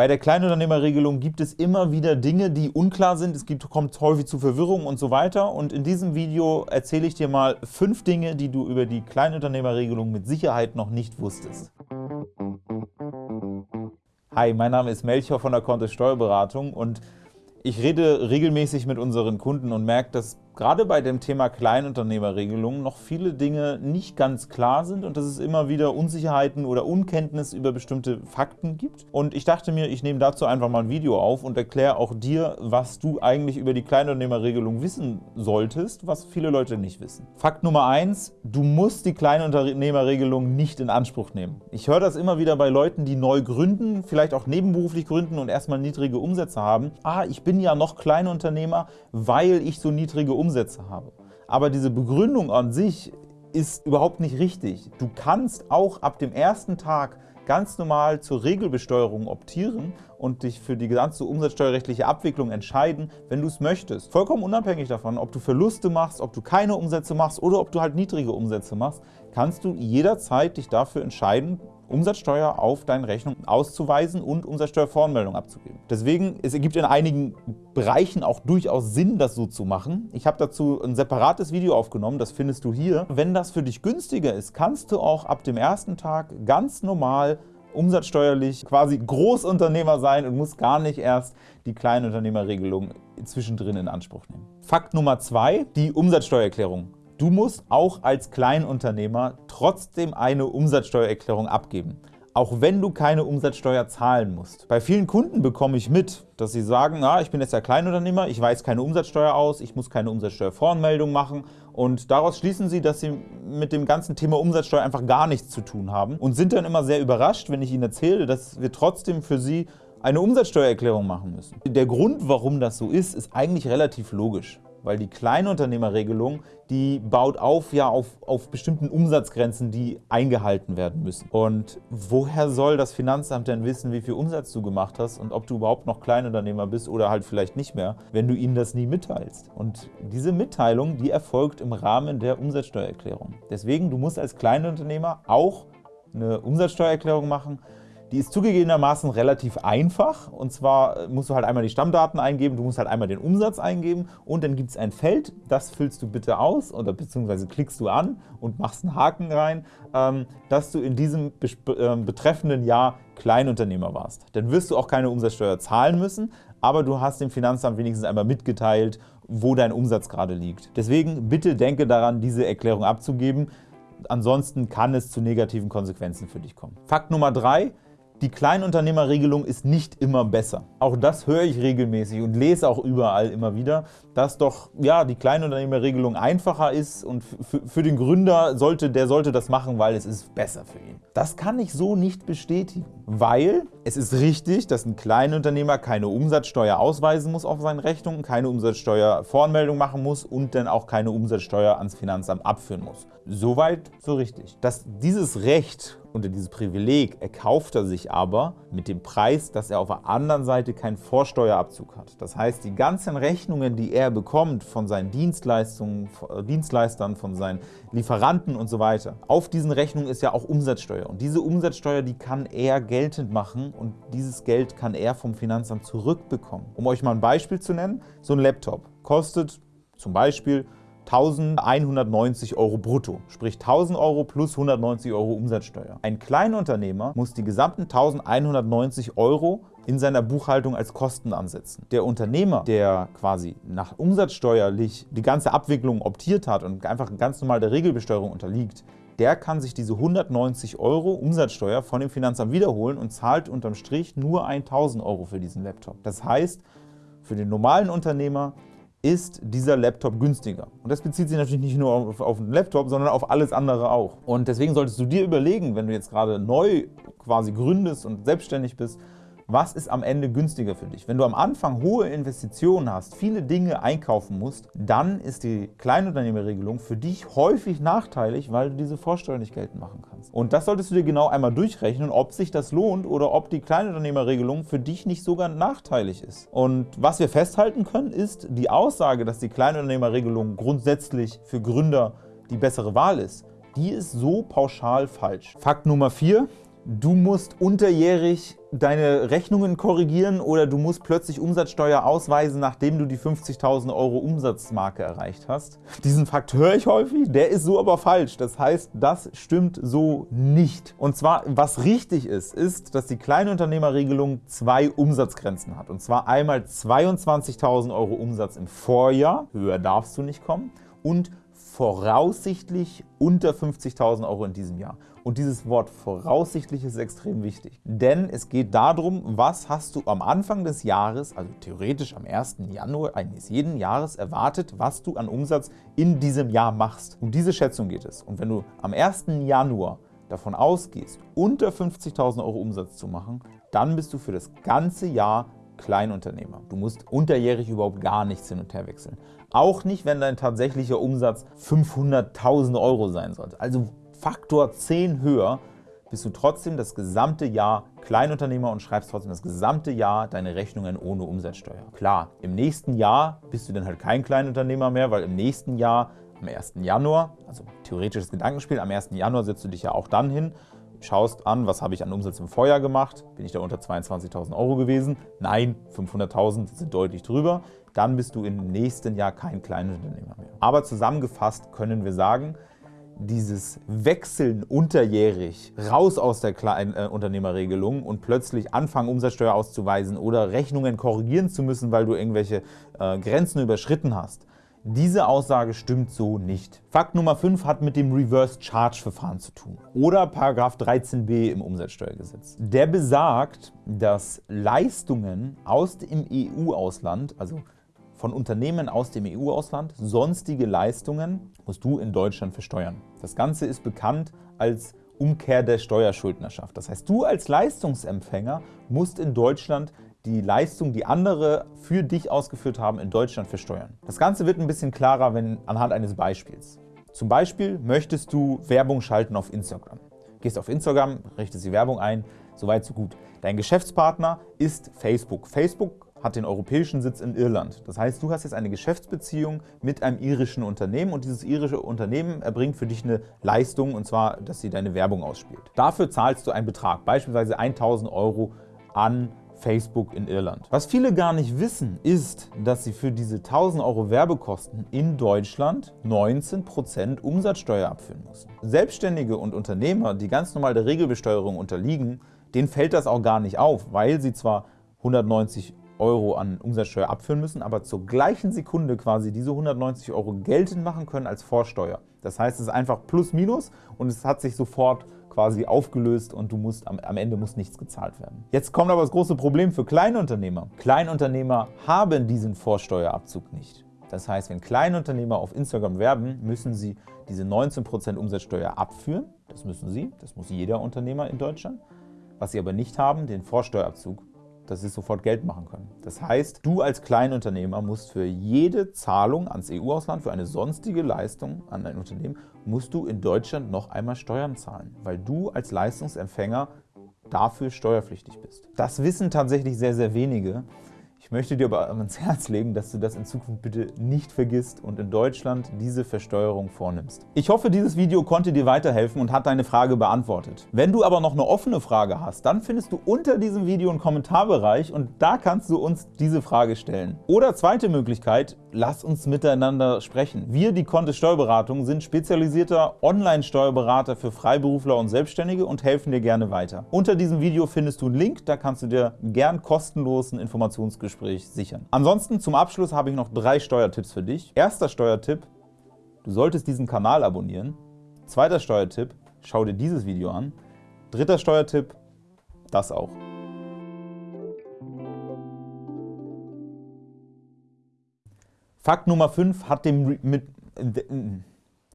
Bei der Kleinunternehmerregelung gibt es immer wieder Dinge, die unklar sind, es gibt, kommt häufig zu Verwirrung und so weiter. Und in diesem Video erzähle ich dir mal fünf Dinge, die du über die Kleinunternehmerregelung mit Sicherheit noch nicht wusstest. Hi, mein Name ist Melchior von der Kontist Steuerberatung und ich rede regelmäßig mit unseren Kunden und merke, dass gerade bei dem Thema Kleinunternehmerregelung noch viele Dinge nicht ganz klar sind und dass es immer wieder Unsicherheiten oder Unkenntnis über bestimmte Fakten gibt. Und ich dachte mir, ich nehme dazu einfach mal ein Video auf und erkläre auch dir, was du eigentlich über die Kleinunternehmerregelung wissen solltest, was viele Leute nicht wissen. Fakt Nummer eins: Du musst die Kleinunternehmerregelung nicht in Anspruch nehmen. Ich höre das immer wieder bei Leuten, die neu gründen, vielleicht auch nebenberuflich gründen und erstmal niedrige Umsätze haben. Ah, ich bin ja noch Kleinunternehmer, weil ich so niedrige Umsätze habe. Aber diese Begründung an sich ist überhaupt nicht richtig. Du kannst auch ab dem ersten Tag ganz normal zur Regelbesteuerung optieren und dich für die ganze umsatzsteuerrechtliche Abwicklung entscheiden, wenn du es möchtest. Vollkommen unabhängig davon, ob du Verluste machst, ob du keine Umsätze machst oder ob du halt niedrige Umsätze machst, kannst du jederzeit dich dafür entscheiden, Umsatzsteuer auf deine Rechnung auszuweisen und Umsatzsteuervoranmeldung abzugeben. Deswegen, es ergibt in einigen Bereichen auch durchaus Sinn, das so zu machen. Ich habe dazu ein separates Video aufgenommen, das findest du hier. Wenn das für dich günstiger ist, kannst du auch ab dem ersten Tag ganz normal umsatzsteuerlich quasi Großunternehmer sein und musst gar nicht erst die Kleinunternehmerregelung zwischendrin in Anspruch nehmen. Fakt Nummer zwei, die Umsatzsteuererklärung. Du musst auch als Kleinunternehmer trotzdem eine Umsatzsteuererklärung abgeben, auch wenn du keine Umsatzsteuer zahlen musst. Bei vielen Kunden bekomme ich mit, dass sie sagen, na, ich bin jetzt ja Kleinunternehmer, ich weiß keine Umsatzsteuer aus, ich muss keine Umsatzsteuervoranmeldung machen und daraus schließen sie, dass sie mit dem ganzen Thema Umsatzsteuer einfach gar nichts zu tun haben und sind dann immer sehr überrascht, wenn ich ihnen erzähle, dass wir trotzdem für sie eine Umsatzsteuererklärung machen müssen. Der Grund, warum das so ist, ist eigentlich relativ logisch weil die Kleinunternehmerregelung, die baut auf ja auf, auf bestimmten Umsatzgrenzen, die eingehalten werden müssen. Und woher soll das Finanzamt denn wissen, wie viel Umsatz du gemacht hast und ob du überhaupt noch Kleinunternehmer bist oder halt vielleicht nicht mehr, wenn du ihnen das nie mitteilst? Und diese Mitteilung, die erfolgt im Rahmen der Umsatzsteuererklärung. Deswegen, du musst als Kleinunternehmer auch eine Umsatzsteuererklärung machen die ist zugegebenermaßen relativ einfach und zwar musst du halt einmal die Stammdaten eingeben, du musst halt einmal den Umsatz eingeben und dann gibt es ein Feld, das füllst du bitte aus oder beziehungsweise klickst du an und machst einen Haken rein, ähm, dass du in diesem ähm, betreffenden Jahr Kleinunternehmer warst. Dann wirst du auch keine Umsatzsteuer zahlen müssen, aber du hast dem Finanzamt wenigstens einmal mitgeteilt, wo dein Umsatz gerade liegt. Deswegen bitte denke daran, diese Erklärung abzugeben, ansonsten kann es zu negativen Konsequenzen für dich kommen. Fakt Nummer drei: die Kleinunternehmerregelung ist nicht immer besser. Auch das höre ich regelmäßig und lese auch überall immer wieder, dass doch ja, die Kleinunternehmerregelung einfacher ist und für den Gründer sollte, der sollte das machen, weil es ist besser für ihn. Das kann ich so nicht bestätigen, weil es ist richtig, dass ein Kleinunternehmer keine Umsatzsteuer ausweisen muss auf seinen Rechnungen, keine Umsatzsteuervoranmeldung machen muss und dann auch keine Umsatzsteuer ans Finanzamt abführen muss. Soweit so richtig. Dass dieses Recht unter dieses Privileg erkauft er sich aber mit dem Preis, dass er auf der anderen Seite keinen Vorsteuerabzug hat. Das heißt, die ganzen Rechnungen, die er bekommt von seinen Dienstleistungen, äh, Dienstleistern, von seinen Lieferanten und so auf diesen Rechnungen ist ja auch Umsatzsteuer. Und diese Umsatzsteuer, die kann er geltend machen und dieses Geld kann er vom Finanzamt zurückbekommen. Um euch mal ein Beispiel zu nennen, so ein Laptop kostet zum Beispiel 1.190 Euro brutto, sprich 1.000 Euro plus 190 Euro Umsatzsteuer. Ein Kleinunternehmer muss die gesamten 1.190 Euro in seiner Buchhaltung als Kosten ansetzen. Der Unternehmer, der quasi nach umsatzsteuerlich die ganze Abwicklung optiert hat und einfach ganz normal der Regelbesteuerung unterliegt, der kann sich diese 190 Euro Umsatzsteuer von dem Finanzamt wiederholen und zahlt unterm Strich nur 1.000 Euro für diesen Laptop. Das heißt, für den normalen Unternehmer ist dieser Laptop günstiger. Und das bezieht sich natürlich nicht nur auf, auf den Laptop, sondern auf alles andere auch. Und deswegen solltest du dir überlegen, wenn du jetzt gerade neu quasi gründest und selbstständig bist, was ist am Ende günstiger für dich? Wenn du am Anfang hohe Investitionen hast, viele Dinge einkaufen musst, dann ist die Kleinunternehmerregelung für dich häufig nachteilig, weil du diese Vorsteuer nicht geltend machen kannst. Und das solltest du dir genau einmal durchrechnen, ob sich das lohnt oder ob die Kleinunternehmerregelung für dich nicht sogar nachteilig ist. Und was wir festhalten können, ist die Aussage, dass die Kleinunternehmerregelung grundsätzlich für Gründer die bessere Wahl ist, die ist so pauschal falsch. Fakt Nummer 4. Du musst unterjährig deine Rechnungen korrigieren oder du musst plötzlich Umsatzsteuer ausweisen, nachdem du die 50.000 Euro Umsatzmarke erreicht hast. Diesen Fakt höre ich häufig, der ist so aber falsch. Das heißt, das stimmt so nicht. Und zwar, was richtig ist, ist, dass die Kleinunternehmerregelung zwei Umsatzgrenzen hat. Und zwar einmal 22.000 Euro Umsatz im Vorjahr, höher darfst du nicht kommen, und voraussichtlich unter 50.000 Euro in diesem Jahr. Und dieses Wort voraussichtlich ist extrem wichtig, denn es geht darum, was hast du am Anfang des Jahres, also theoretisch am 1. Januar eines jeden Jahres erwartet, was du an Umsatz in diesem Jahr machst. Um diese Schätzung geht es. Und wenn du am 1. Januar davon ausgehst, unter 50.000 Euro Umsatz zu machen, dann bist du für das ganze Jahr Kleinunternehmer. Du musst unterjährig überhaupt gar nichts hin und her wechseln. Auch nicht, wenn dein tatsächlicher Umsatz 500.000 Euro sein sollte. Also Faktor 10 höher, bist du trotzdem das gesamte Jahr Kleinunternehmer und schreibst trotzdem das gesamte Jahr deine Rechnungen ohne Umsatzsteuer. Klar, im nächsten Jahr bist du dann halt kein Kleinunternehmer mehr, weil im nächsten Jahr, am 1. Januar, also theoretisches Gedankenspiel, am 1. Januar setzt du dich ja auch dann hin, schaust an, was habe ich an Umsatz im Vorjahr gemacht, bin ich da unter 22.000 Euro gewesen? Nein, 500.000 sind deutlich drüber. Dann bist du im nächsten Jahr kein Kleinunternehmer mehr. Aber zusammengefasst können wir sagen, dieses Wechseln unterjährig raus aus der Kleinunternehmerregelung und plötzlich anfangen, Umsatzsteuer auszuweisen oder Rechnungen korrigieren zu müssen, weil du irgendwelche äh, Grenzen überschritten hast, diese Aussage stimmt so nicht. Fakt Nummer 5 hat mit dem Reverse Charge Verfahren zu tun oder 13b im Umsatzsteuergesetz. Der besagt, dass Leistungen aus dem EU-Ausland, also von Unternehmen aus dem EU-Ausland sonstige Leistungen musst du in Deutschland versteuern. Das Ganze ist bekannt als Umkehr der Steuerschuldnerschaft. Das heißt, du als Leistungsempfänger musst in Deutschland die Leistung, die andere für dich ausgeführt haben, in Deutschland versteuern. Das Ganze wird ein bisschen klarer wenn, anhand eines Beispiels. Zum Beispiel möchtest du Werbung schalten auf Instagram. Gehst auf Instagram, richtest die Werbung ein, soweit so gut. Dein Geschäftspartner ist Facebook. Facebook hat den europäischen Sitz in Irland. Das heißt, du hast jetzt eine Geschäftsbeziehung mit einem irischen Unternehmen und dieses irische Unternehmen erbringt für dich eine Leistung, und zwar, dass sie deine Werbung ausspielt. Dafür zahlst du einen Betrag, beispielsweise 1.000 Euro an Facebook in Irland. Was viele gar nicht wissen, ist, dass sie für diese 1000 Euro Werbekosten in Deutschland 19% Umsatzsteuer abführen müssen. Selbstständige und Unternehmer, die ganz normal der Regelbesteuerung unterliegen, denen fällt das auch gar nicht auf, weil sie zwar 190 Euro an Umsatzsteuer abführen müssen, aber zur gleichen Sekunde quasi diese 190 Euro geltend machen können als Vorsteuer. Das heißt, es ist einfach plus minus und es hat sich sofort quasi aufgelöst und du musst am, am Ende muss nichts gezahlt werden. Jetzt kommt aber das große Problem für Kleinunternehmer. Kleinunternehmer haben diesen Vorsteuerabzug nicht. Das heißt, wenn Kleinunternehmer auf Instagram werben, müssen sie diese 19% Umsatzsteuer abführen. Das müssen sie, das muss jeder Unternehmer in Deutschland. Was sie aber nicht haben, den Vorsteuerabzug dass sie sofort Geld machen können. Das heißt, du als Kleinunternehmer musst für jede Zahlung ans EU-Ausland, für eine sonstige Leistung an ein Unternehmen, musst du in Deutschland noch einmal Steuern zahlen, weil du als Leistungsempfänger dafür steuerpflichtig bist. Das wissen tatsächlich sehr, sehr wenige. Möchte dir aber ans Herz legen, dass du das in Zukunft bitte nicht vergisst und in Deutschland diese Versteuerung vornimmst. Ich hoffe, dieses Video konnte dir weiterhelfen und hat deine Frage beantwortet. Wenn du aber noch eine offene Frage hast, dann findest du unter diesem Video einen Kommentarbereich und da kannst du uns diese Frage stellen. Oder zweite Möglichkeit, lass uns miteinander sprechen. Wir, die Kontist Steuerberatung, sind spezialisierter Online-Steuerberater für Freiberufler und Selbstständige und helfen dir gerne weiter. Unter diesem Video findest du einen Link, da kannst du dir gern kostenlosen Informationsgespräch Gespräch sichern. Ansonsten zum Abschluss habe ich noch drei Steuertipps für dich. Erster Steuertipp, du solltest diesen Kanal abonnieren. Zweiter Steuertipp, schau dir dieses Video an. Dritter Steuertipp, das auch. Fakt Nummer 5 hat dem mit